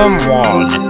Problem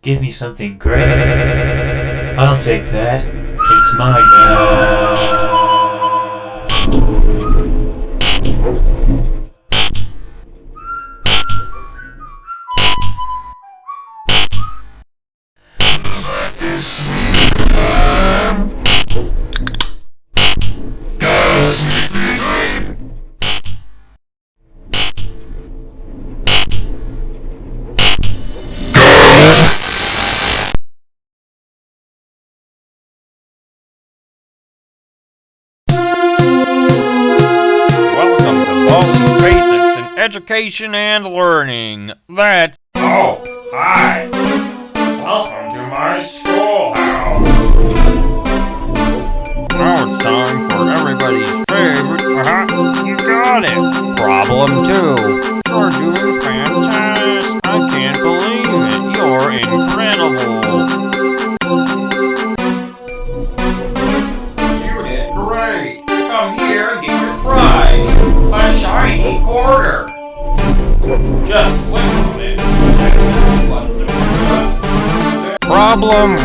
Give me something great. I'll take that. It's mine now. Education and Learning. That's Oh, hi. Welcome to my schoolhouse. now it's time for everybody's favorite. Uh-huh. You got it. Problem two. You're doing fantastic. Problem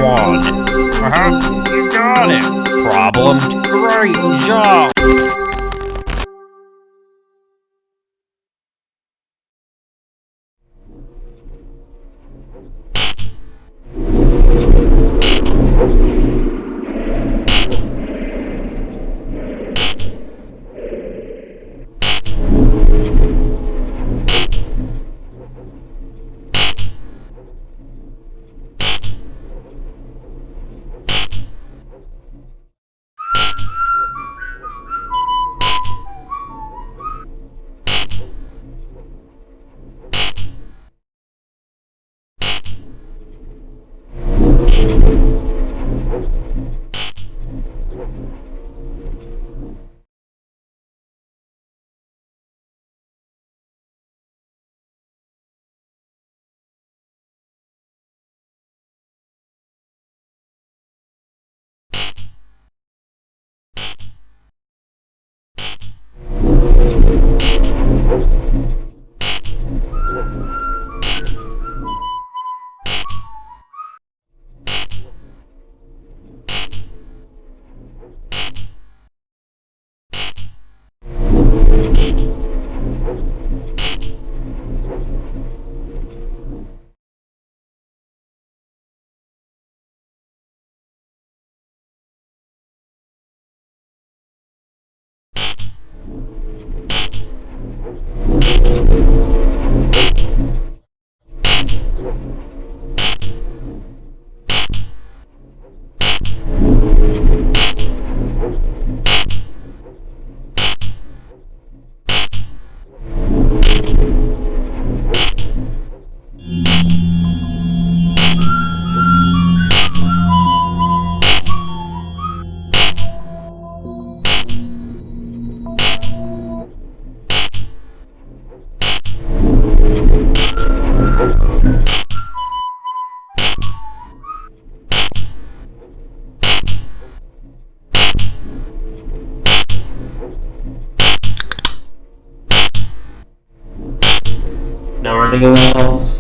nevertheless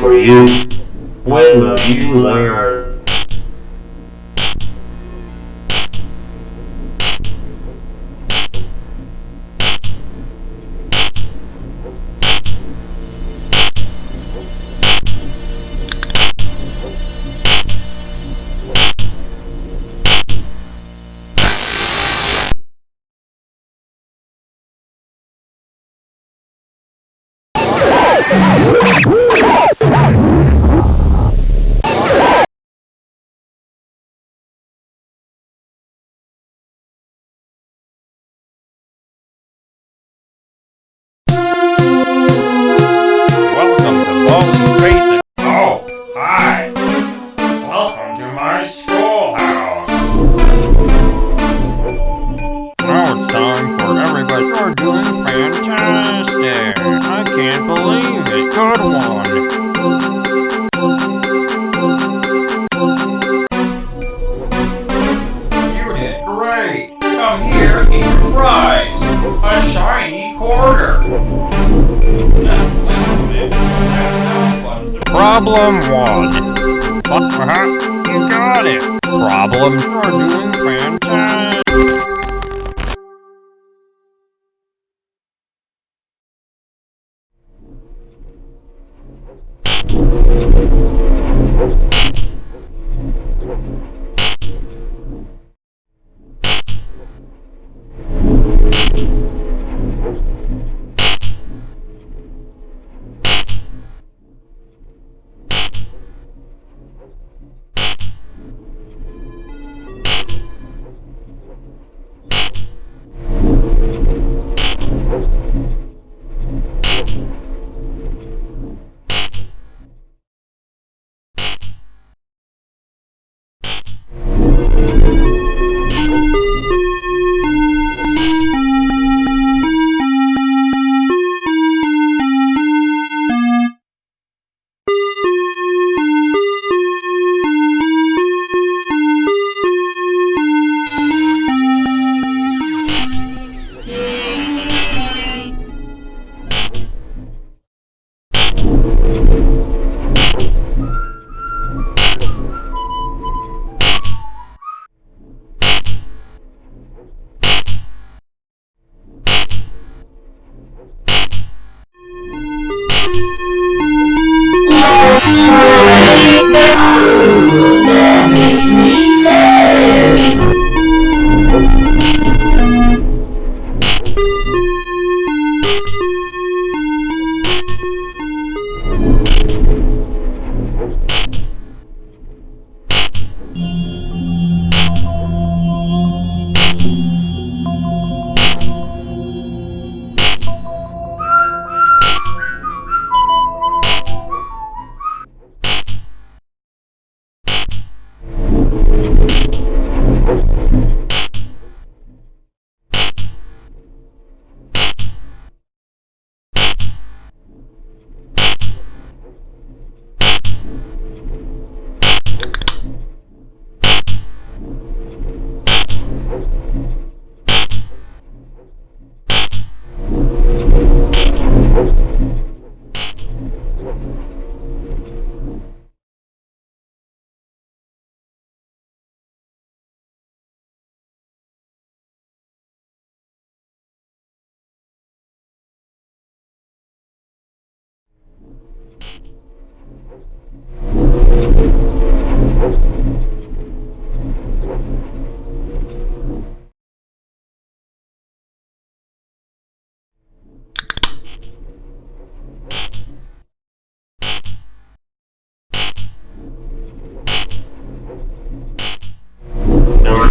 for you. When will you learn? Problem one. Uh-huh, you got it. Problem, you're doing fantastic.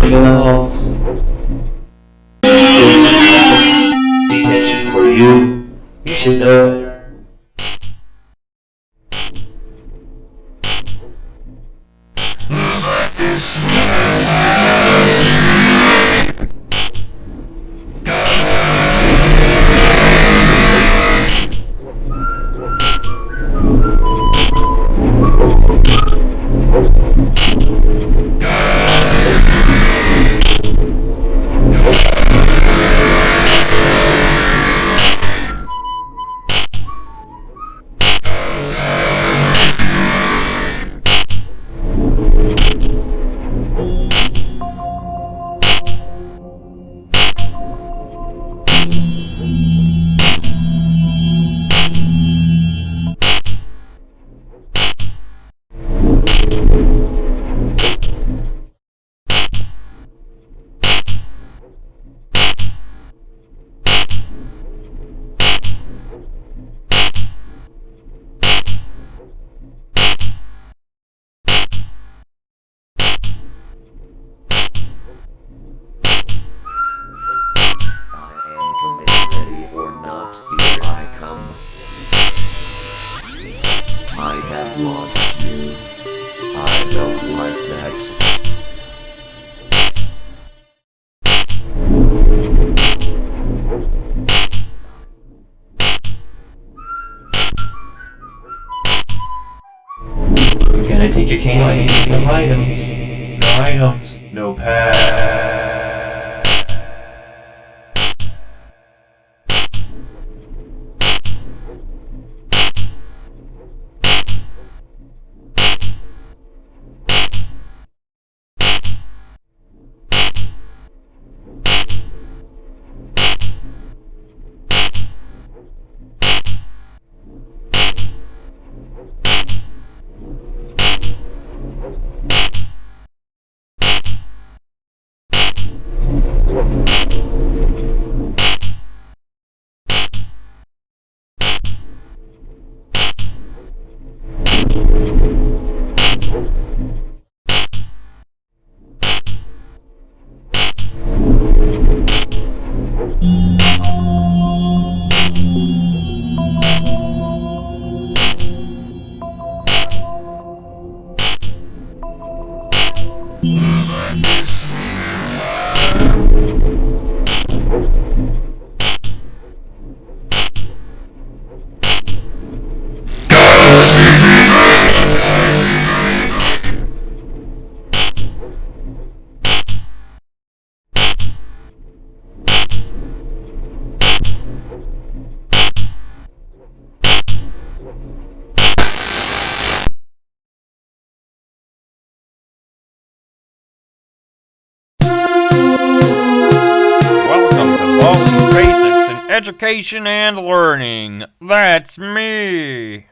Else? For you. You should know I have lost you. I don't like that. I'm gonna take your candy. No items. No items. No pass. Education and Learning. That's me.